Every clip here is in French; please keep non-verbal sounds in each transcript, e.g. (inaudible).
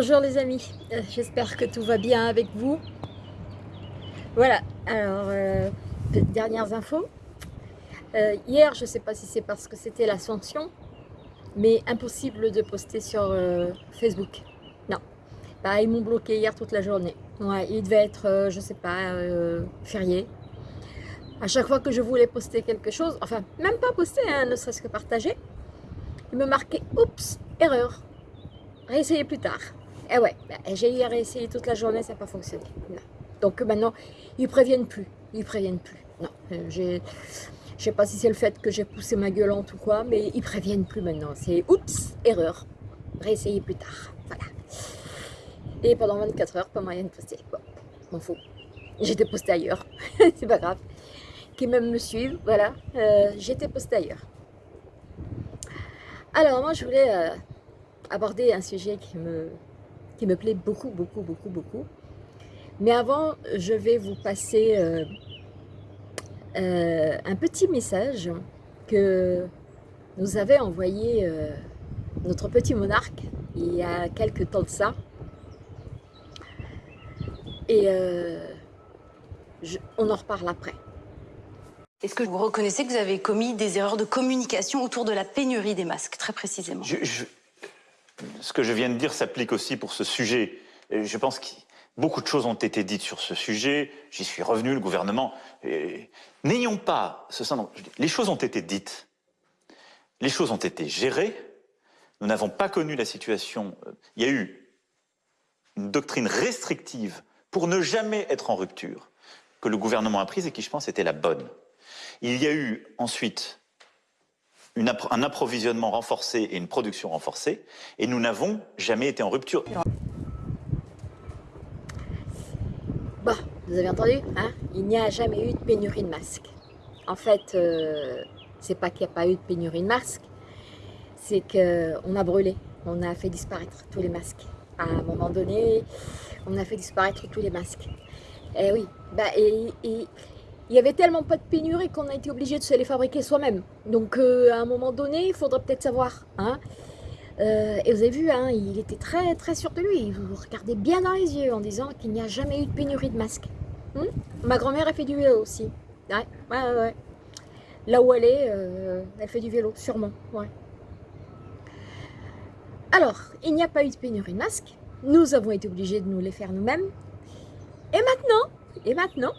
Bonjour les amis, euh, j'espère que tout va bien avec vous. Voilà, alors, euh, dernières infos. Euh, hier, je ne sais pas si c'est parce que c'était l'ascension, mais impossible de poster sur Facebook. Non, bah, ils m'ont bloqué hier toute la journée. Ouais, il devait être, je ne sais pas, férié. À chaque fois que je voulais poster quelque chose, enfin, même pas poster, hein, ne serait-ce que partager, il me marquait « Oups, erreur » réessayer plus tard. Eh ouais, bah, j'ai eu à réessayer toute la journée, ça n'a pas fonctionné. Donc maintenant, ils préviennent plus. Ils préviennent plus. Non, euh, je sais pas si c'est le fait que j'ai poussé ma gueulante ou quoi, mais ils préviennent plus maintenant. C'est oups, erreur. Réessayer plus tard. Voilà. Et pendant 24 heures, pas moyen de poster. Bon, m'en fous. J'étais posté ailleurs. (laughs) c'est pas grave. Qui même me suivent, voilà. Euh, j'étais posté ailleurs. Alors moi, je voulais euh, aborder un sujet qui me, qui me plaît beaucoup, beaucoup, beaucoup, beaucoup. Mais avant, je vais vous passer euh, euh, un petit message que nous avait envoyé euh, notre petit monarque il y a quelques temps de ça. Et on en reparle après. Est-ce que vous reconnaissez que vous avez commis des erreurs de communication autour de la pénurie des masques, très précisément? Ce que je viens de dire s'applique aussi pour ce sujet. Je pense que beaucoup de choses ont été dites sur ce sujet. J'y suis revenu, le gouvernement. N'ayons pas ce sens. Les choses ont été dites. Les choses ont été gérées. Nous n'avons pas connu la situation. Il y a eu une doctrine restrictive pour ne jamais être en rupture que le gouvernement a prise et qui, je pense, était la bonne. Il y a eu ensuite un approvisionnement renforcé et une production renforcée, et nous n'avons jamais été en rupture. Bon, vous avez entendu, hein? Il n'y a jamais eu de pénurie de masques. En fait, euh, c'est pas qu'il n'y a pas eu de pénurie de masques, c'est qu'on a brûlé, on a fait disparaître tous les masques. À un moment donné, on a fait disparaître tous les masques. Eh oui, bah, et il y avait tellement pas de pénurie qu'on a été obligé de se les fabriquer soi-même. Donc euh, à un moment donné, il faudrait peut-être savoir. Hein. Euh, et vous avez vu, hein, il était très très sûr de lui. Il vous regardait bien dans les yeux en disant qu'il n'y a jamais eu de pénurie de masques. Hmm? Ma grand-mère a fait du vélo aussi. Ouais, ouais, ouais. Là où elle est, euh, elle fait du vélo, sûrement. Ouais. Alors, il n'y a pas eu de pénurie de masques. Nous avons été obligés de nous les faire nous-mêmes. Et maintenant, et maintenant,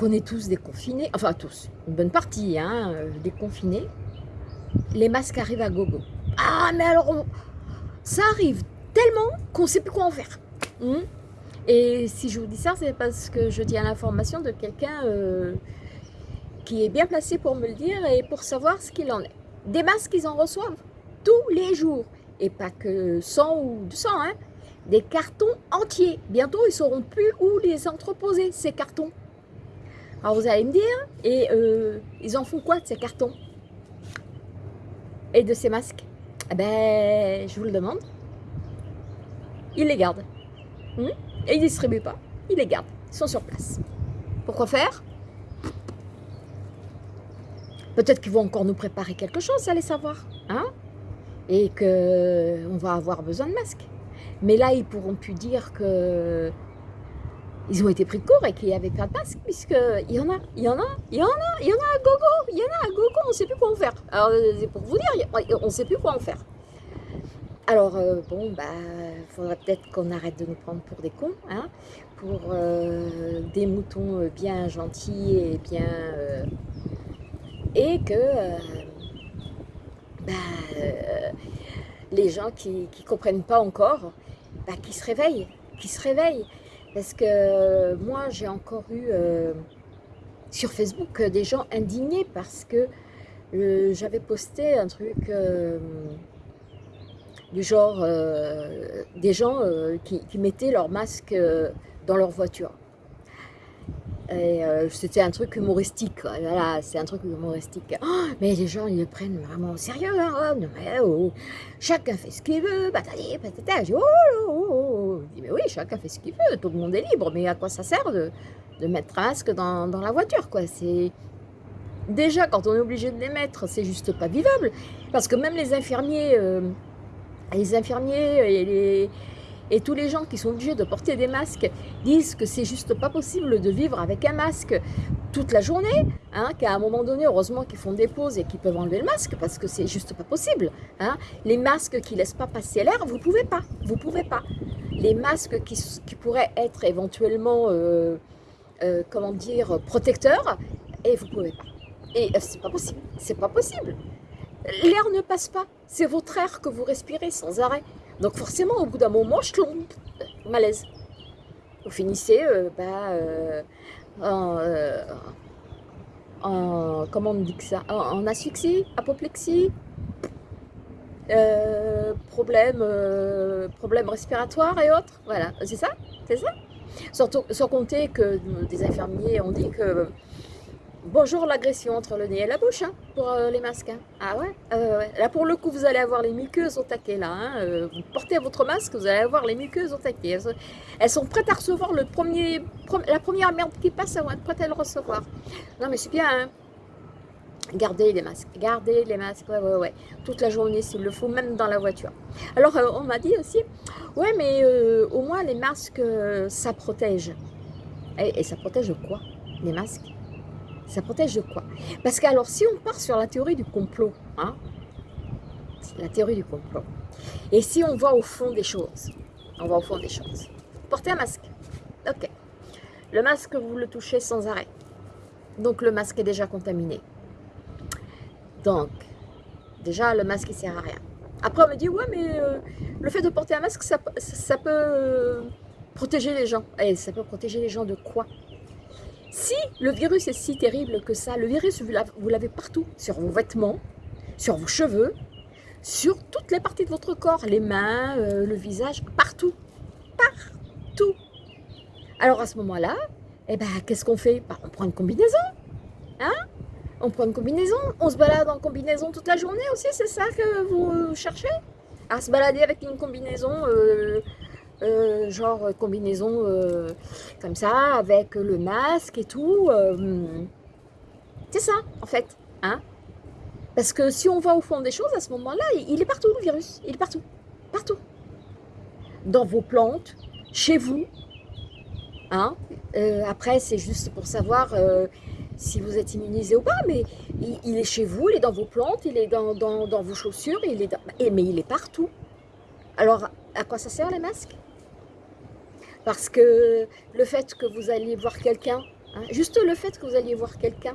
qu'on est tous déconfinés, enfin tous, une bonne partie, hein, euh, déconfinés, les masques arrivent à gogo. Ah, mais alors, ça arrive tellement qu'on ne sait plus quoi en faire. Hmm? Et si je vous dis ça, c'est parce que je tiens l'information de quelqu'un euh, qui est bien placé pour me le dire et pour savoir ce qu'il en est. Des masques, ils en reçoivent tous les jours. Et pas que 100 ou 200, hein, des cartons entiers. Bientôt, ils sauront plus où les entreposer, ces cartons. Alors vous allez me dire, et euh, ils en font quoi de ces cartons? Et de ces masques? Eh ben, je vous le demande. Ils les gardent. Hmm? Et ils ne distribuent pas, ils les gardent. Ils sont sur place. Pourquoi faire? Peut-être qu'ils vont encore nous préparer quelque chose, allez savoir. Hein? Et qu'on va avoir besoin de masques. Mais là, ils pourront plus dire que ils ont été pris de court et qu'il n'y avait pas de masque, puisqu'il y en a, il y en a, il y en a, il y en a à gogo, il y en a à gogo, on ne sait plus quoi en faire. Alors, c'est pour vous dire, on ne sait plus quoi en faire. Alors, euh, bon, bah, il faudrait peut-être qu'on arrête de nous prendre pour des cons, hein, pour euh, des moutons euh, bien gentils et bien... et que bah, les gens qui ne comprennent pas encore, bah, qui se réveillent, qui se réveillent. Parce que euh, moi, j'ai encore eu euh, sur Facebook des gens indignés parce que euh, j'avais posté un truc du genre des gens qui, mettaient leur masque dans leur voiture. Et c'était un truc humoristique, voilà, c'est un truc humoristique. Oh, mais les gens, ils le prennent vraiment au sérieux, hein, oh, oh, chacun fait ce qu'il veut, patati, patata. oh, oh, oh, dis, mais oui, chacun fait ce qu'il veut, tout le monde est libre, mais à quoi ça sert de, de mettre un masque dans, dans la voiture, quoi? C'est Déjà, quand on est obligé de les mettre, c'est juste pas vivable, parce que même les infirmiers, les infirmiers les Et tous les gens qui sont obligés de porter des masques disent que c'est juste pas possible de vivre avec un masque toute la journée, hein, qu'à un moment donné, heureusement qu'ils font des pauses et qu'ils peuvent enlever le masque parce que c'est juste pas possible. Hein. Les masques qui laissent pas passer l'air, vous pouvez pas, vous pouvez pas. Les masques qui, qui pourraient être éventuellement, euh, euh, comment dire, protecteurs, et vous pouvez pas. Et euh, c'est pas possible, c'est pas possible. L'air ne passe pas, c'est votre air que vous respirez sans arrêt. Donc forcément, au bout d'un moment, je tombe, malaise. Vous finissez euh, bah, euh, en, euh, en, comment on dit que ça, en, asphyxie, apoplexie, problème, problème respiratoire et autres. Voilà, c'est ça, c'est ça? Sans compter que des infirmiers ont dit que Bonjour l'agression entre le nez et la bouche hein, pour euh, les masques. hein. Ah ouais, euh, ouais. Là pour le coup vous allez avoir les muqueuses au taquet là. hein. Euh, vous portez votre masque, vous allez avoir les muqueuses au taquet. Elles, sont- prêtes à recevoir le premier, pre- la première merde qui passe, elles vont être prêtes à le recevoir. Non mais c'est bien. Gardez les masques, gardez les masques, ouais, ouais, ouais. Toute la journée s'il le faut, même dans la voiture. Alors euh, on m'a dit aussi, ouais mais au moins les masques ça protège. Et, ça protège quoi Les masques? Ça protège de quoi? Parce que alors, si on part sur la théorie du complot, hein, la théorie du complot, et si on va au fond des choses, on va au fond des choses. Portez un masque. Ok. Le masque, vous le touchez sans arrêt. Donc le masque est déjà contaminé. Donc, déjà, le masque, il sert à rien. Après, on me dit, ouais, mais euh, le fait de porter un masque, ça peut euh, protéger les gens. Et ça peut protéger les gens de quoi? Si le virus est si terrible que ça, le virus, vous l'avez- partout, sur vos vêtements, sur vos cheveux, sur toutes les parties de votre corps, les mains, euh, le visage, partout, partout. Alors à ce moment-là, eh ben, qu'est-ce qu'on fait? Bah, On prend une combinaison, hein? On prend une combinaison, on se balade en combinaison toute la journée aussi, c'est ça que vous cherchez? À se balader avec une combinaison euh, euh, genre euh, combinaison euh, comme ça, avec le masque et tout. c'est ça, en fait. Hein Parce que si on va au fond des choses, à ce moment-là, il est partout, le virus. Il est partout. Partout. Dans vos plantes, chez vous. Hein après, c'est juste pour savoir si vous êtes immunisé ou pas, mais il, est chez vous, il est dans vos plantes, il est dans, vos chaussures, il est dans- mais il est partout. Alors, à quoi ça sert les masques? Parce que le fait que vous alliez voir quelqu'un, hein, juste le fait que vous alliez voir quelqu'un,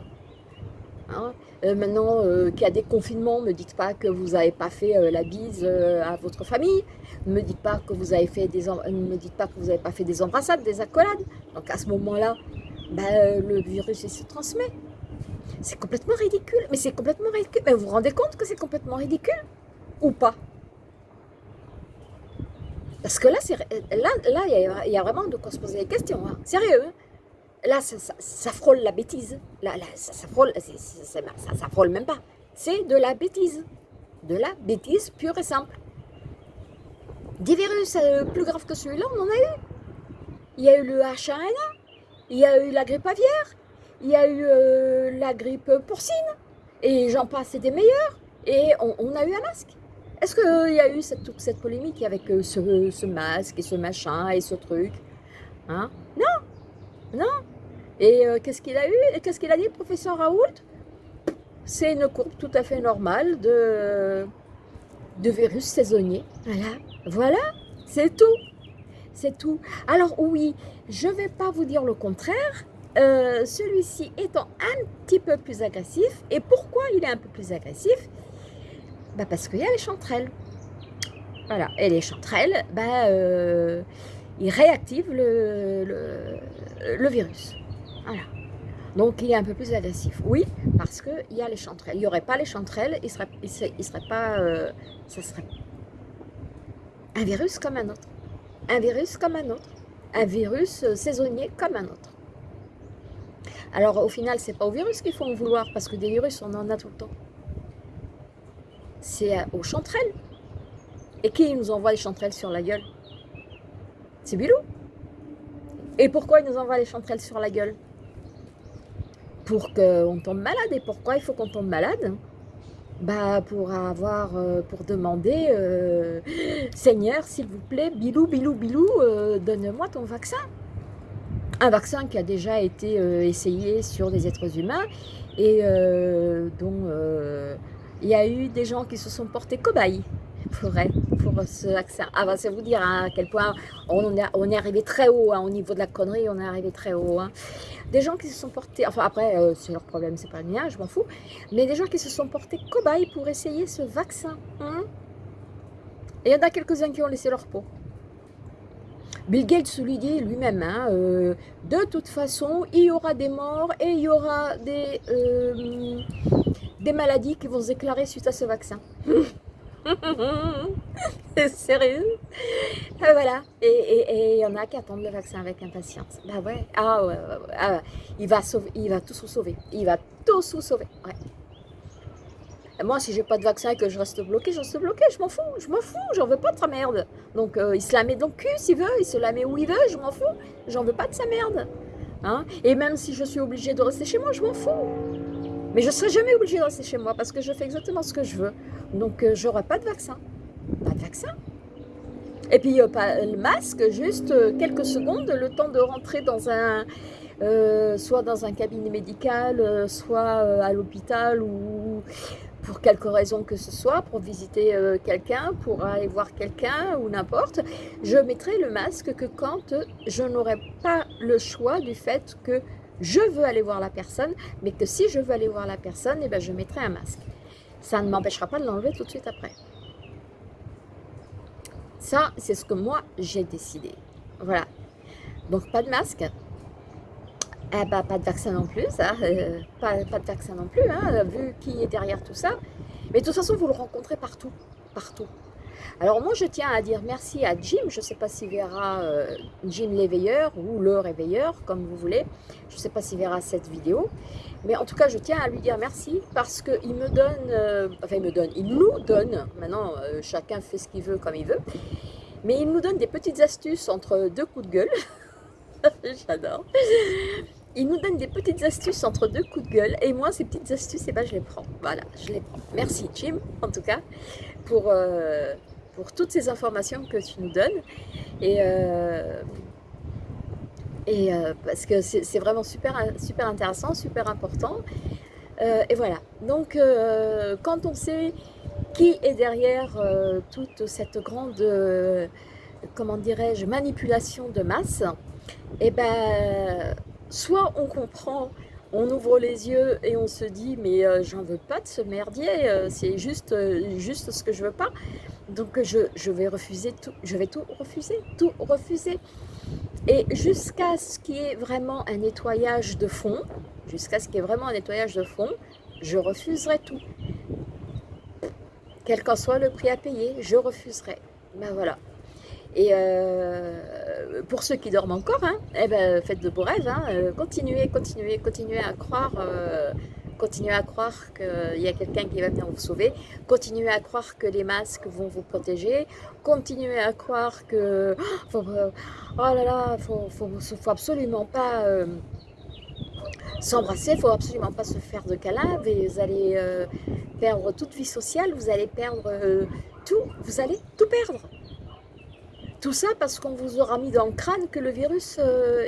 hein, euh, maintenant euh, qu'il y a des confinements, ne me dites pas que vous n'avez pas fait euh, la bise à votre famille, ne me dites pas que vous avez fait des, me dites pas que vous n'avez pas fait des embrassades, des accolades. Donc à ce moment-là, euh, le virus se transmet. C'est complètement ridicule, mais c'est complètement ridicule. Mais vous vous rendez compte que c'est complètement ridicule? Ou pas? Parce que là, là, là, il y, a- vraiment de quoi se poser des questions. hein. Sérieux. hein. Là, ça, frôle la bêtise. Là, ça, frôle, ça, frôle même pas. C'est de la bêtise. De la bêtise pure et simple. Des virus euh, plus graves que celui-là, on en a eu. Il y a eu le H1N1, il y a eu la grippe aviaire, il y a eu euh, la grippe porcine, et j'en passe, des meilleurs. Et on a eu un masque. Est-ce qu'il y a eu cette, polémique avec euh, ce, masque et ce machin et ce truc hein? Non, non. Et euh, qu'est-ce qu'il a eu? Et qu'est-ce qu'il a dit, professeur Raoult? C'est une courbe tout à fait normale de, virus saisonnier. Voilà, voilà, c'est tout. C'est tout. Alors oui, je ne vais pas vous dire le contraire. Euh, Celui-ci étant un petit peu plus agressif. Et pourquoi il est un peu plus agressif? Bah Parce qu'il y a les chanterelles. Voilà. Et les chanterelles, bah, euh, ils réactivent le, virus. Voilà. Donc il est un peu plus agressif. Oui, parce qu'il y a les chanterelles. Il n'y aurait pas les chanterelles, il serait, serait, pas... euh, ça serait un virus comme un autre. Un virus comme un autre. Un virus euh, saisonnier comme un autre. Alors au final, c'est pas au virus qu'il faut en vouloir, parce que des virus, on en a tout le temps. C'est euh, aux chanterelles. Et qui nous envoie les chanterelles sur la gueule? C'est Bilou. Et pourquoi il nous envoie les chanterelles sur la gueule? Pour qu'on tombe malade. Et pourquoi il faut qu'on tombe malade? Bah, pour avoir, euh, pour demander, euh, Seigneur, s'il vous plaît, bilou, bilou, bilou, donne-moi ton vaccin. Un vaccin qui a déjà été essayé sur des êtres humains et dont il y a eu des gens qui se sont portés cobayes pour, pour ce vaccin. Ah bah, c'est vous dire hein, à quel point on, on est arrivé très haut hein, au niveau de la connerie, on est arrivé très haut. Hein. Des gens qui se sont portés, enfin après euh, c'est leur problème, c'est pas le mien, je m'en fous, mais des gens qui se sont portés cobayes pour essayer ce vaccin. Et il y en a quelques-uns qui ont laissé leur peau. Bill Gates lui dit lui-même, euh, de toute façon, il y aura des morts et il y aura des, euh, des maladies qui vont se déclarer suite à ce vaccin. (laughs) Sérieux ah, Voilà. Et il y en a qui attendent le vaccin avec impatience. Bah ouais. Ah ouais, ah il, va sauver, il va tous vous sauver. Il va tous vous sauver. Ouais. moi, si j'ai pas de vaccin et que je reste bloqué, je reste bloqué. Je m'en fous. Je m'en fous. J'en veux pas de sa merde. Donc, euh, il se la met dans le cul s'il veut. Il se la met où il veut. Je m'en fous. J'en veux pas de sa merde. Hein et même si je suis obligée de rester chez moi, je m'en fous. Mais je ne serai jamais obligée de rester chez moi parce que je fais exactement ce que je veux. Donc, euh, j'aurai pas de vaccin. Pas de vaccin. Et puis, pas le masque, juste euh, quelques secondes, le temps de rentrer dans un... Euh, soit dans un cabinet médical, soit à l'hôpital ou pour quelque raison que ce soit, pour visiter quelqu'un, pour aller voir quelqu'un ou n'importe, je mettrai le masque que quand je n'aurai pas le choix du fait que je veux aller voir la personne, mais que si je veux aller voir la personne, eh ben, je mettrai un masque. Ça ne m'empêchera pas de l'enlever tout de suite après. Ça, c'est ce que moi, j'ai décidé. Voilà. Donc, pas de masque. Eh ben, pas de vaccin non plus, ça. Euh, pas, de vaccin non plus, hein, vu qui est derrière tout ça. Mais de toute façon, vous le rencontrez partout. Partout. Alors moi, je tiens à dire merci à Jim. Je ne sais pas s'il verra euh, Jim l'éveilleur ou le réveilleur, comme vous voulez. Je ne sais pas s'il verra cette vidéo. Mais en tout cas, je tiens à lui dire merci parce qu'il me donne, euh, enfin il me donne, il nous donne, maintenant euh, chacun fait ce qu'il veut comme il veut, mais il nous donne des petites astuces entre deux coups de gueule. (laughs) J'adore. Il nous donne des petites astuces entre deux coups de gueule et moi, ces petites astuces, eh ben, je les prends. Voilà, je les prends. Merci Jim, en tout cas, pour pour toutes ces informations que tu nous donnes. Et, euh, et euh, parce que c'est vraiment super, super intéressant, super important. Euh, et voilà. Donc, quand on sait qui est derrière toute cette grande, comment dirais-je, manipulation de masse, et eh ben, soit on comprend on ouvre les yeux et on se dit mais j'en veux pas de ce merdier, c'est juste, juste ce que je veux pas. Donc je, vais refuser tout, je vais tout refuser, tout refuser. Et jusqu'à ce qu'il y ait vraiment un nettoyage de fond, jusqu'à ce qu'il y ait vraiment un nettoyage de fond, je refuserai tout. Quel qu'en soit le prix à payer, je refuserai. Ben voilà. Et euh, pour ceux qui dorment encore, hein, eh ben, faites de beaux rêves, hein, euh, continuez, continuez, continuez à croire euh, Continuez à croire qu'il y a quelqu'un qui va venir vous sauver. Continuez à croire que les masques vont vous protéger. Continuez à croire que... Oh, oh là là, il faut, faut, absolument pas... S'embrasser, il ne faut absolument pas se faire de câlins, vous allez perdre toute vie sociale, vous allez perdre tout, vous allez tout perdre. Tout ça parce qu'on vous aura mis dans le crâne que le virus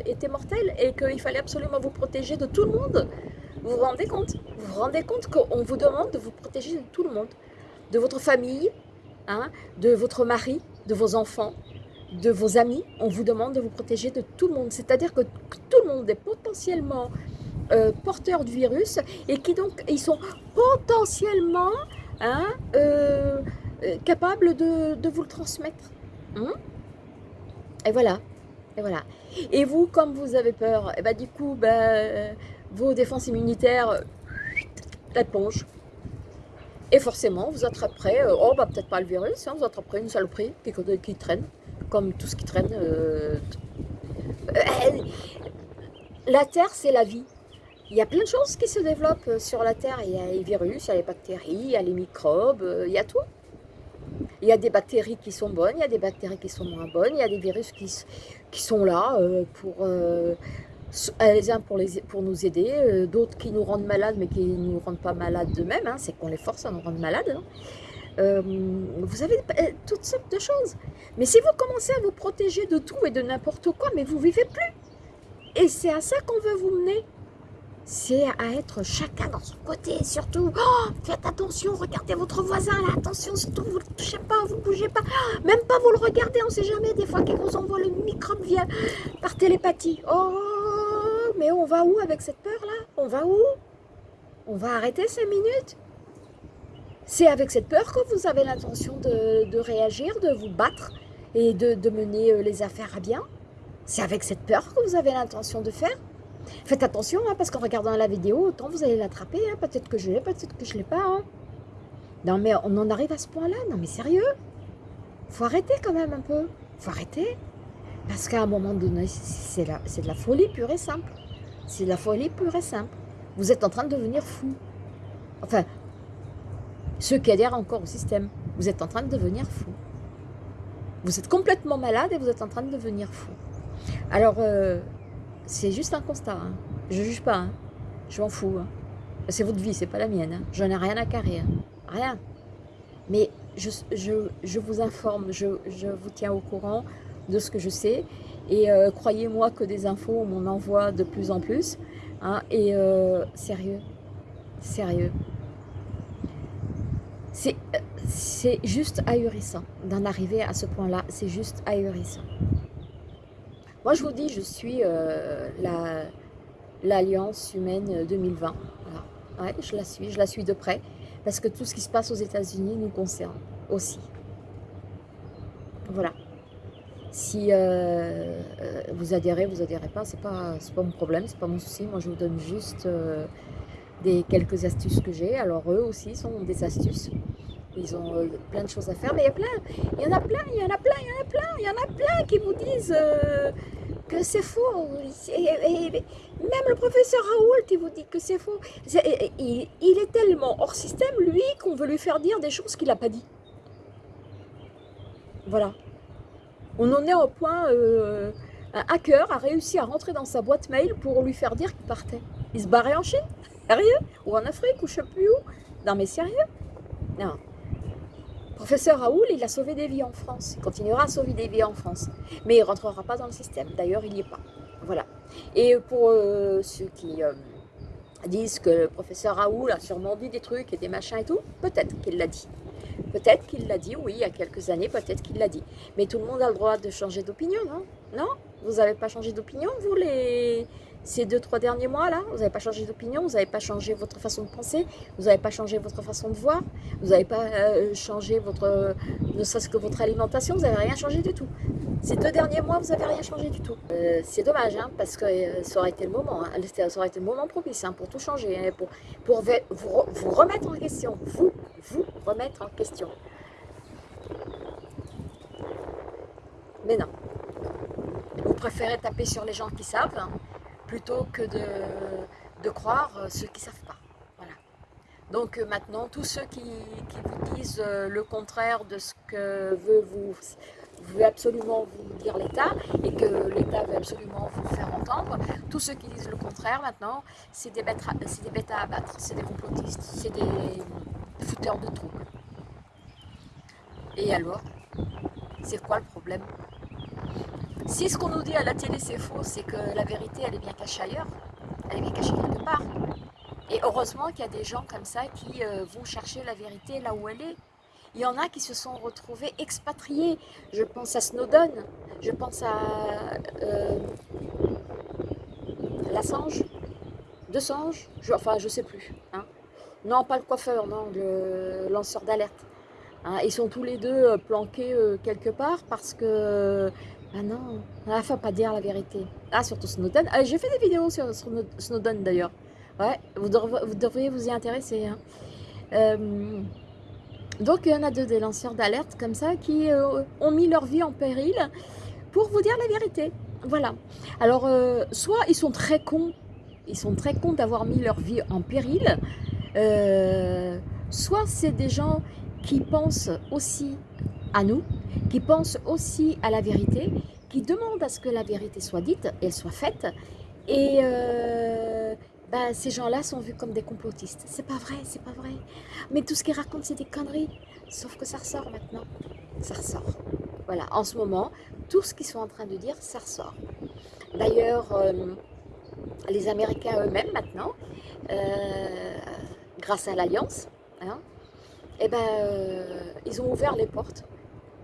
était mortel et qu'il fallait absolument vous protéger de tout le monde. Vous vous rendez compte? Vous vous rendez compte qu'on vous demande de vous protéger de tout le monde De votre famille, hein, de votre mari, de vos enfants, de vos amis. On vous demande de vous protéger de tout le monde. C'est-à-dire que tout le monde est potentiellement euh, porteur du virus et qui donc, ils sont potentiellement hein, euh, euh, capables de, vous le transmettre. Hein? Et voilà. Et voilà. Et vous, comme vous avez peur, et eh ben, du coup, ben, vos défenses immunitaires, la plonge. Et forcément, vous attraperez, euh, oh bah peut-être pas le virus, hein, vous attraperez une saloperie qui, qui, traîne, comme tout ce qui traîne. Euh, euh, la Terre, c'est la vie. Il y a plein de choses qui se développent sur la Terre. Il y a les virus, il y a les bactéries, il y a les microbes, il y a tout. Il y a des bactéries qui sont bonnes, il y a des bactéries qui sont moins bonnes, il y a des virus qui, sont là pour les uns pour, nous aider, euh, d'autres qui nous rendent malades mais qui ne nous rendent pas malades d'eux-mêmes, hein, c'est qu'on les force à nous rendre malades. Hein. Euh, vous avez toutes sortes de choses. Mais si vous commencez à vous protéger de tout et de n'importe quoi, mais vous vivez plus. Et c'est à ça qu'on veut vous mener c'est à être chacun dans son côté, surtout, oh, faites attention, regardez votre voisin, là, attention, surtout, vous ne le touchez pas, vous ne bougez pas, même pas vous le regardez, on ne sait jamais, des fois qu'il vous envoie le microbe via, par télépathie. Oh, mais on va où avec cette peur-là On va où? On va arrêter cinq minutes? C'est avec cette peur que vous avez l'intention de, réagir, de vous battre et de, de mener euh, les affaires à bien? C'est avec cette peur que vous avez l'intention de faire? Faites attention, hein, parce qu'en regardant la vidéo, autant vous allez l'attraper. Hein. peut-être que je l'ai, peut-être que je ne l'ai pas. Hein. Non, mais on en arrive à ce point-là. Non, mais sérieux? Faut arrêter quand même un peu. faut arrêter. Parce qu'à un moment donné, c'est de la folie pure et simple. C'est de la folie pure et simple. Vous êtes en train de devenir fou. Enfin, ceux qui adhèrent encore au système, vous êtes en train de devenir fou. Vous êtes complètement malade et vous êtes en train de devenir fou. Alors, euh, c'est juste un constat. Hein. Je ne juge pas. Hein. Je m'en fous. Hein. C'est votre vie, c'est pas la mienne. Je n'ai rien à carrer. Rien. Mais je, je, vous informe, je, vous tiens au courant de ce que je sais. Et euh, croyez-moi que des infos, m'en envoie de plus en plus. et euh, sérieux, sérieux. C'est juste ahurissant d'en arriver à ce point-là. C'est juste ahurissant. Moi, je vous dis, je suis euh, l'Alliance humaine 2020. Ouais, je la suis, je la suis de près, parce que tout ce qui se passe aux États-Unis nous concerne aussi. Voilà. Si euh, euh, vous adhérez, vous adhérez pas, c'est pas, pas mon problème, c'est pas mon souci. Moi, je vous donne juste des quelques astuces que j'ai. Alors, eux aussi sont des astuces. Ils ont plein de choses à faire, mais il y a plein, il y en a plein, il y en a plein, il y en a plein, il y en a plein qui vous disent que c'est faux. Même le professeur Raoult, il vous dit que c'est faux. il, est tellement hors système, lui, qu'on veut lui faire dire des choses qu'il n'a pas dit. Voilà. On en est au point, euh, un hacker a réussi à rentrer dans sa boîte mail pour lui faire dire qu'il partait. Il se barrait en Chine (laughs) Sérieux? Ou en Afrique, ou je sais plus où? Non mais sérieux? Non. Professeur Raoul, il a sauvé des vies en France. Il continuera à sauver des vies en France. Mais il ne rentrera pas dans le système. D'ailleurs, il n'y est pas. Voilà. Et pour euh, ceux qui euh, disent que le professeur Raoul a sûrement dit des trucs et des machins et tout, peut-être qu'il l'a dit. Peut-être qu'il l'a dit, oui, il y a quelques années, peut-être qu'il l'a dit. Mais tout le monde a le droit de changer d'opinion, non? Non? Vous n'avez pas changé d'opinion, vous, les, ces deux, trois derniers mois-là, vous n'avez pas changé d'opinion, vous n'avez pas changé votre façon de penser, vous n'avez pas changé votre façon de voir, vous n'avez pas euh, changé votre, ne serait-ce que votre alimentation, vous n'avez rien changé du tout. Ces deux derniers mois, vous n'avez rien changé du tout. Euh, c'est dommage, hein, parce que euh, ça aurait été le moment, hein, ça aurait été le moment propice hein, pour tout changer, pour, pour vous remettre en question, vous, vous remettre en question. Mais non. Vous préférez taper sur les gens qui savent, plutôt que de, croire euh, ceux qui ne savent pas. Voilà. Donc euh, maintenant, tous ceux qui, vous disent euh, le contraire de ce que veut, vous, veut absolument vous dire l'État et que l'État veut absolument vous faire entendre, tous ceux qui disent le contraire maintenant, c'est des bêtes à abattre, c'est des complotistes, c'est des fouteurs de troubles. Et alors, c'est quoi le problème? Si ce qu'on nous dit à la télé c'est faux, c'est que la vérité elle est bien cachée ailleurs, elle est bien cachée quelque part. Et heureusement qu'il y a des gens comme ça qui euh, vont chercher la vérité là où elle est. Il y en a qui se sont retrouvés expatriés. Je pense à Snowden, je pense à euh, Lassange, De Sange, je, enfin je sais plus. Hein. Non, pas le coiffeur, non, le lanceur d'alerte. Hein. ils sont tous les deux euh, planqués quelque part parce que ah non, ne faut pas dire la vérité. Ah, surtout Snowden. Ah, J'ai fait des vidéos sur Snowden d'ailleurs. Ouais, vous, devriez vous y intéresser. Hein. Euh, donc, il y en a deux des lanceurs d'alerte comme ça qui euh, ont mis leur vie en péril pour vous dire la vérité. Voilà. Alors, euh, soit ils sont très cons, ils sont très cons d'avoir mis leur vie en péril, soit c'est des gens qui pensent aussi à nous, qui pensent aussi à la vérité, qui demandent à ce que la vérité soit dite et soit faite, Et euh, bah, ces gens-là sont vus comme des complotistes. C'est pas vrai, c'est pas vrai. Mais tout ce qu'ils racontent, c'est des conneries. Sauf que ça ressort maintenant. Ça ressort. Voilà, en ce moment, tout ce qu'ils sont en train de dire, ça ressort. D'ailleurs, euh, les Américains eux-mêmes maintenant, euh, grâce à l'Alliance, hein, eh ben, ils ont ouvert les portes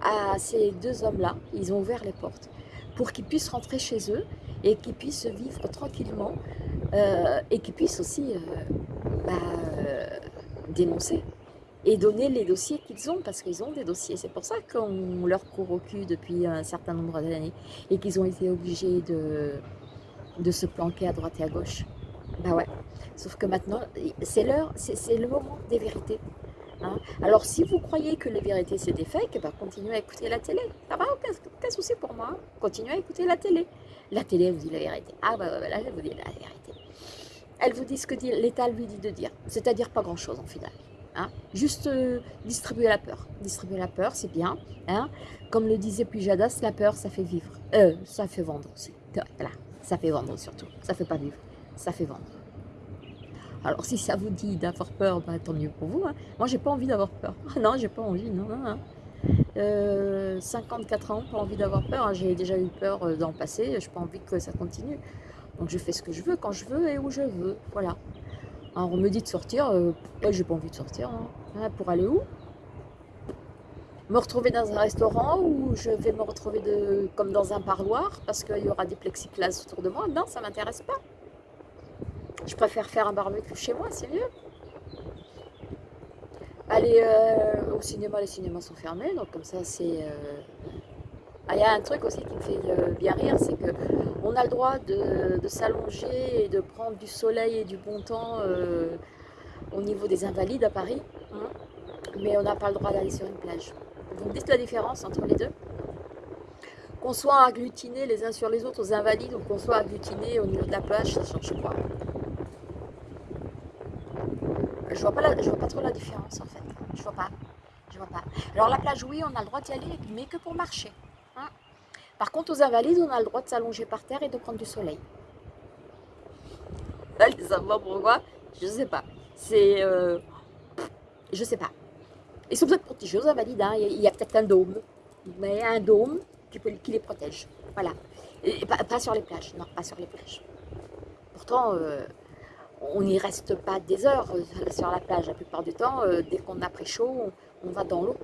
à ces deux hommes-là. Ils ont ouvert les portes pour qu'ils puissent rentrer chez eux et qu'ils puissent vivre tranquillement euh, et qu'ils puissent aussi euh, bah, dénoncer et donner les dossiers qu'ils ont, parce qu'ils ont des dossiers. C'est pour ça qu'on leur court au cul depuis un certain nombre d'années et qu'ils ont été obligés de, de se planquer à droite et à gauche. Bah ouais. Sauf que maintenant, c'est l'heure, c'est le moment des vérités. Hein. Alors si vous croyez que les vérités c'est des fakes, bah, continuez à écouter la télé. Ça va, aucun, souci pour moi. Continuez à écouter la télé. La télé vous dit la vérité. Ah bah, là, elle vous dit la vérité. Elle vous dit ce que l'État lui dit de dire. C'est-à-dire pas grand-chose en final. Hein. Juste euh, distribuer la peur. Distribuer la peur, c'est bien. Hein. Comme le disait Pujadas, la peur, ça fait vivre. Euh, ça fait vendre aussi. Voilà, ça fait vendre surtout. Ça fait pas vivre, ça fait vendre. Alors si ça vous dit d'avoir peur, bah, tant mieux pour vous. Hein. Moi, j'ai pas envie d'avoir peur. (laughs) non, j'ai pas envie, non, non, 54 euh, ans, pas envie d'avoir peur. Hein. J'ai déjà eu peur euh, dans le passé, j'ai pas envie que ça continue. Donc je fais ce que je veux, quand je veux et où je veux. Voilà. Alors on me dit de sortir, euh, j'ai pas envie de sortir. Hein. Hein, pour aller où? Me retrouver dans un restaurant ou je vais me retrouver comme dans un parloir parce qu'il y aura des plexiglas autour de moi? Non, ça m'intéresse pas. Je préfère faire un barbecue chez moi, c'est mieux. Aller euh, au cinéma, les cinémas sont fermés, donc comme ça c'est... Euh, ah, il y a un truc aussi qui me fait euh, bien rire, c'est qu'on a le droit de, s'allonger et de prendre du soleil et du bon temps au niveau des invalides à Paris, hein, mais on n'a pas le droit d'aller sur une plage. Vous me dites la différence entre les deux? Qu'on soit agglutinés les uns sur les autres aux invalides ou qu'on soit agglutinés au niveau de la plage, ça change quoi? Je vois pas vois pas trop la différence en fait. Je vois pas. Je vois pas. Alors la plage, oui, on a le droit d'y aller, mais que pour marcher. Hein. Par contre, aux invalides, on a le droit de s'allonger par terre et de prendre du soleil. (laughs) Allez savoir pourquoi, je sais pas. C'est... Euh, je sais pas. Ils sont peut-être protégés aux invalides, hein. il y a, peut-être un dôme. Mais un dôme qui, les protège. Voilà. Pas, sur les plages, non, pas sur les plages. Pourtant, euh, on n'y reste pas des heures euh, sur la plage. La plupart du temps, euh, dès qu'on a pris chaud, on, va dans l'eau.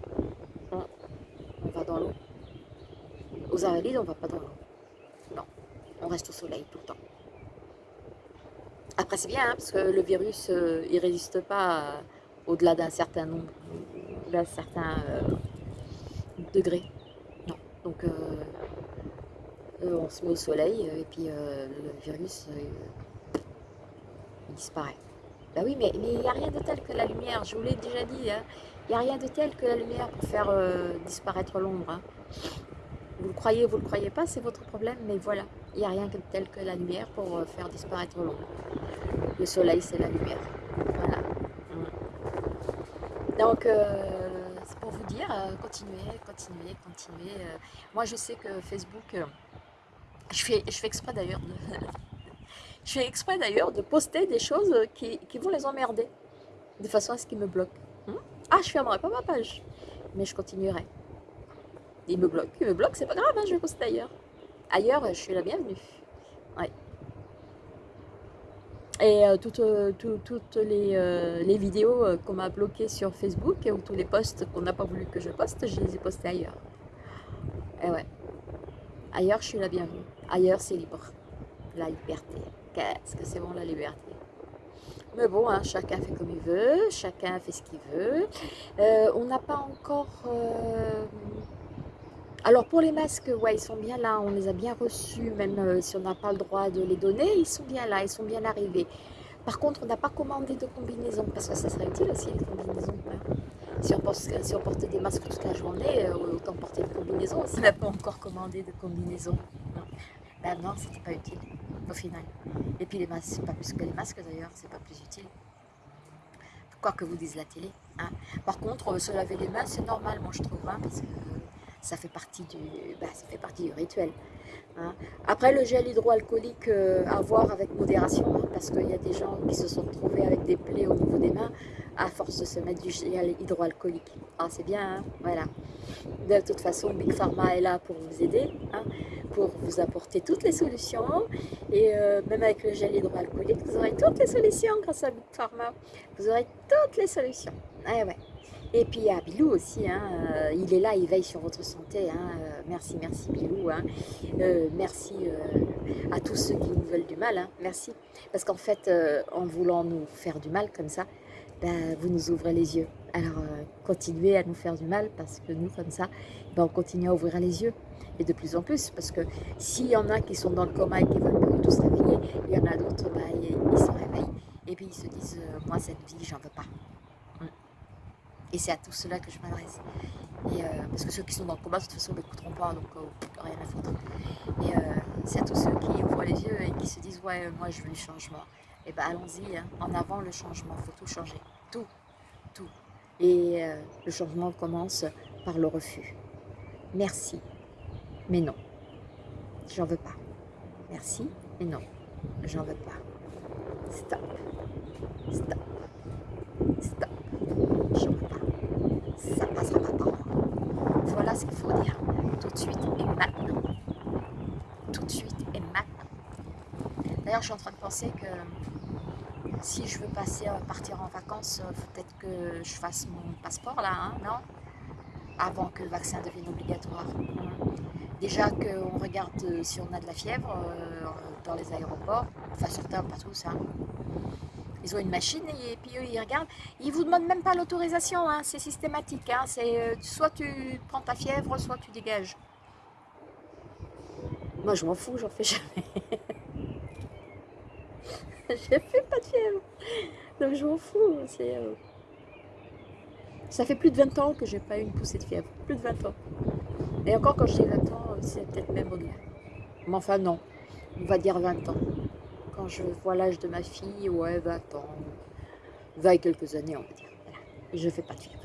On, va dans l'eau. Aux Invalides, on ne va pas dans l'eau. Non, on reste au soleil tout le temps. Après, c'est bien, hein, parce que le virus, euh, il ne résiste pas au-delà d'un certain nombre, d'un certain degré. Non, donc on se met au soleil et puis le virus disparaît. Ben oui, mais il n'y a rien de tel que la lumière, je vous l'ai déjà dit, hein. il n'y a rien de tel que la lumière pour faire euh, disparaître l'ombre. Hein. Vous le croyez, vous ne le croyez pas, c'est votre problème, mais voilà, il n'y a rien de tel que la lumière pour euh, faire disparaître l'ombre. Le soleil, c'est la lumière. Voilà. Donc, euh, c'est pour vous dire, continuez, continuez, continuez. moi, je sais que Facebook, je fais, je fais exprès d'ailleurs de, (laughs) je fais exprès d'ailleurs de poster des choses qui, vont les emmerder, de façon à ce qu'ils me bloquent. Hmm? ah, je fermerai pas ma page, mais je continuerai. Ils me bloquent, ils me bloquent, c'est pas grave, hein, je vais poster ailleurs. Ailleurs, je suis la bienvenue. Ouais. Et euh, toutes, euh, toutes, les, euh, les, vidéos qu'on m'a bloquées sur Facebook ou tous les posts qu'on n'a pas voulu que je poste, je les ai postés ailleurs. Et ouais. Ailleurs, je suis la bienvenue. Ailleurs, c'est libre. La liberté. Qu'est-ce que c'est bon la liberté? Mais bon, hein, chacun fait comme il veut, chacun fait ce qu'il veut. Euh, on n'a pas encore... Euh, alors pour les masques, ouais, ils sont bien là, on les a bien reçus, même euh, si on n'a pas le droit de les donner, ils sont bien là, ils sont bien arrivés. Par contre, on n'a pas commandé de combinaison, parce que ça serait utile aussi les combinaisons. Hein. Si, on portait des masques toute la journée, autant porter des combinaisons. On n'a pas encore commandé de combinaison. Ben non, c'était pas utile au final. Et puis les masques, c'est pas plus que les masques d'ailleurs, c'est pas plus utile. Quoi que vous dise la télé. Hein. Par contre, se laver les mains, c'est normal, moi je trouve, hein, ça fait partie du, bah, ça fait partie du rituel. hein. Après, le gel hydroalcoolique, euh, à voir avec modération, hein, parce qu'il y a des gens qui se sont retrouvés avec des plaies au niveau des mains à force de se mettre du gel hydroalcoolique. Ah, c'est bien, voilà. De toute façon, Big Pharma est là pour vous aider, pour vous apporter toutes les solutions. Et euh, même avec le gel hydroalcoolique, vous aurez toutes les solutions grâce à Big Pharma. Vous aurez toutes les solutions. Ah ouais. Et puis a Bilou aussi, hein, euh, il est là, il veille sur votre santé. hein, euh, merci, merci Bilou. hein. Euh, merci à tous ceux qui nous veulent du mal. merci. Parce qu'en fait, en voulant nous faire du mal comme ça, ben, vous nous ouvrez les yeux. Alors continuez à nous faire du mal parce que nous, comme ça, ben, on continue à ouvrir les yeux. Et de plus en plus, parce que s'il y en a qui sont dans le coma et qui veulent pas du tout se réveiller, il y en a d'autres, ben, ils, ils se réveillent. Et puis ils se disent, moi cette vie, j'en veux pas. Et c'est à tous ceux-là que je m'adresse. Euh, parce que ceux qui sont dans le combat, de toute façon, ne m'écouteront pas, donc euh, rien à foutre. Et euh, c'est à tous ceux qui ouvrent les yeux et qui se disent Ouais, moi je veux le changement. Et ben allons-y, hein. en avant le changement, il faut tout changer. Tout, tout. Et le changement commence par le refus. Merci, mais non. J'en veux pas. Merci, mais non. J'en veux pas. Stop. Stop. J'en veux pas. Ça passera pas par moi. Voilà ce qu'il faut dire tout de suite et maintenant. Tout de suite et maintenant. D'ailleurs, je suis en train de penser que si je veux passer, euh, partir en vacances, il faut peut-être que je fasse mon passeport là, hein, non? Avant que le vaccin devienne obligatoire. Déjà qu'on regarde euh, si on a de la fièvre euh, dans les aéroports, enfin certains, pas tous, hein. Ils ont une machine et, puis eux, ils regardent. Ils vous demandent même pas l'autorisation, hein, c'est systématique. Hein, c'est euh, soit tu prends ta fièvre, soit tu dégages. Moi, je m'en fous, j'en fais jamais. (laughs) je fais pas de fièvre. Donc, je m'en fous. euh, Ça fait plus de 20 ans que j'ai pas eu une poussée de fièvre. Plus de 20 ans. Et encore, quand je dis 20 ans, c'est peut-être même au-delà. Mais enfin, non. On va dire 20 ans quand je vois l'âge de ma fille, ouais, 20 ans, 20 et quelques années, on va dire. Voilà. Et je fais pas de fièvre.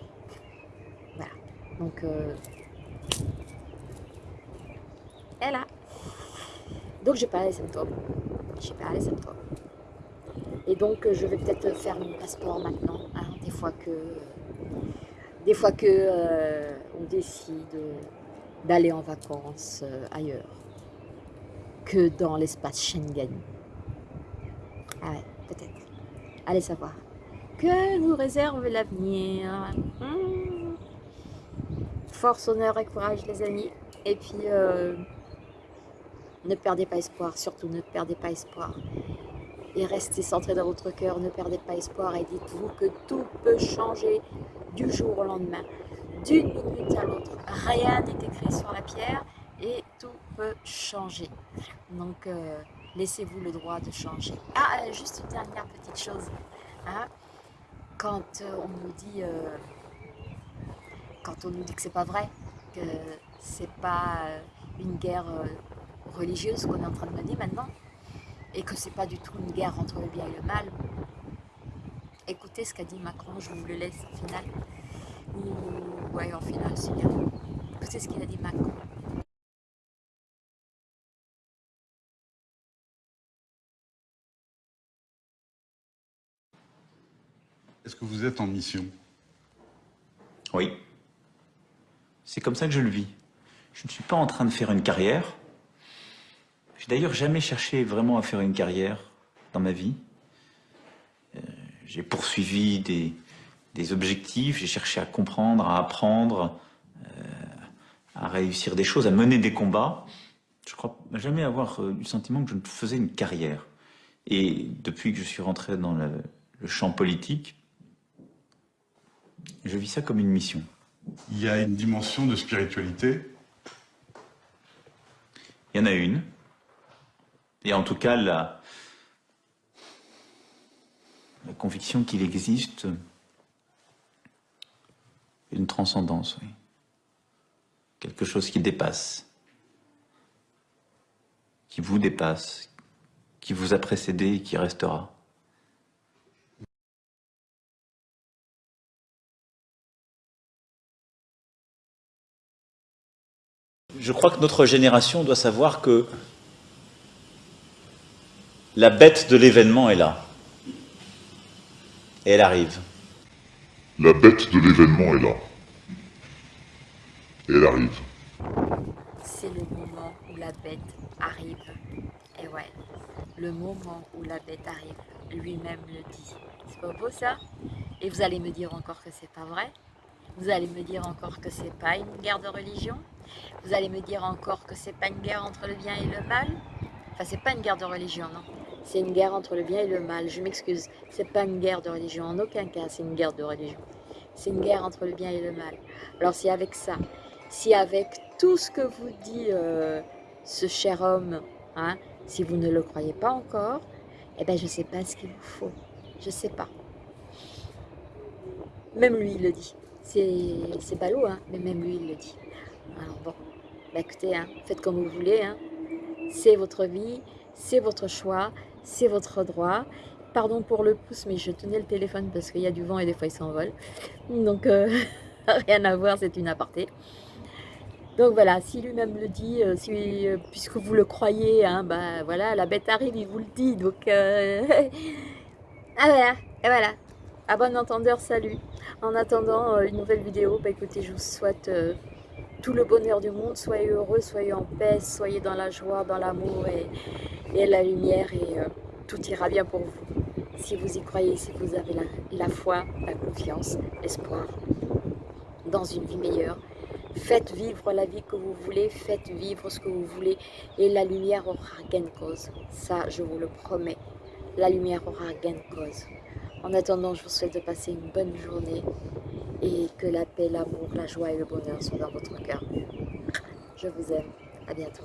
Voilà. Donc, euh... elle là. Donc, j'ai pas les symptômes. J'ai pas les symptômes. Et donc, euh, je vais peut-être faire mon passeport maintenant. hein, des fois que, des fois que euh, on décide d'aller en vacances euh, ailleurs que dans l'espace Schengen. Ah ouais, peut-être. Allez savoir. Que nous réserve l'avenir Hmm. Force, honneur et courage, les amis. Et puis, euh, ne perdez pas espoir. Surtout, ne perdez pas espoir. Et restez centré dans votre cœur. Ne perdez pas espoir. Et dites-vous que tout peut changer du jour au lendemain. D'une minute à l'autre. Rien n'est écrit sur la pierre. Et tout peut changer. Donc, euh, laissez-vous le droit de changer. Ah, euh, juste une dernière petite chose. hein. Quand euh, on nous dit, euh, quand on nous dit que c'est pas vrai, que c'est pas euh, une guerre religieuse qu'on est en train de mener maintenant, et que c'est pas du tout une guerre entre le bien et le mal. Écoutez ce qu'a dit Macron, je vous le laisse au final. Ou, ouais, en final, c'est bien. Écoutez ce qu'il a dit Macron. Est-ce que vous êtes en mission Oui. C'est comme ça que je le vis. Je ne suis pas en train de faire une carrière. J'ai d'ailleurs jamais cherché vraiment à faire une carrière dans ma vie. Euh, j'ai poursuivi des, objectifs, j'ai cherché à comprendre, à apprendre, euh, à réussir des choses, à mener des combats. Je crois jamais avoir euh, eu le sentiment que je faisais une carrière. Et depuis que je suis rentré dans le, le champ politique, je vis ça comme une mission. Il y a une dimension de spiritualité. Il y en a une. Et en tout cas, la, la conviction qu'il existe une transcendance, oui. Quelque chose qui dépasse, qui vous dépasse, qui vous a précédé et qui restera. Je crois que notre génération doit savoir que la bête de l'événement est là. Et elle arrive. La bête de l'événement est là. Et elle arrive. C'est le moment où la bête arrive. Et ouais, le moment où la bête arrive, lui-même le dit. C'est pas beau ça? Et vous allez me dire encore que c'est pas vrai? Vous allez me dire encore que c'est pas une guerre de religion? Vous allez me dire encore que c'est pas une guerre entre le bien et le mal Enfin, c'est pas une guerre de religion, non. C'est une guerre entre le bien et le mal. Je m'excuse, c'est pas une guerre de religion. En aucun cas, c'est une guerre de religion. C'est une guerre entre le bien et le mal. Alors, si avec ça, si avec tout ce que vous dit euh, ce cher homme, hein, si vous ne le croyez pas encore, eh ben je sais pas ce qu'il vous faut. Je sais pas. Même lui, il le dit. C'est ballot, hein, mais même lui, il le dit. Alors bon, bah écoutez, hein, faites comme vous voulez. Hein. C'est votre vie, c'est votre choix, c'est votre droit. Pardon pour le pouce, mais je tenais le téléphone parce qu'il y a du vent et des fois il s'envole. Donc, euh, (laughs) rien à voir, c'est une aparté. Donc voilà, si lui-même le dit, euh, euh, puisque vous le croyez, hein, bah voilà, la bête arrive, il vous le dit. Donc, (laughs) ah voilà, et voilà. À bon entendeur, salut. En attendant une nouvelle vidéo, bah écoutez, je vous souhaite tout le bonheur du monde. Soyez heureux, soyez en paix, soyez dans la joie, dans l'amour et, la lumière et tout ira bien pour vous. Si vous y croyez, si vous avez la, la foi, la confiance, l'espoir dans une vie meilleure. Faites vivre la vie que vous voulez, faites vivre ce que vous voulez et la lumière aura gain de cause. Ça, je vous le promets, la lumière aura gain de cause. En attendant, je vous souhaite de passer une bonne journée et que la paix, l'amour, la joie et le bonheur soient dans votre cœur. Je vous aime. À bientôt.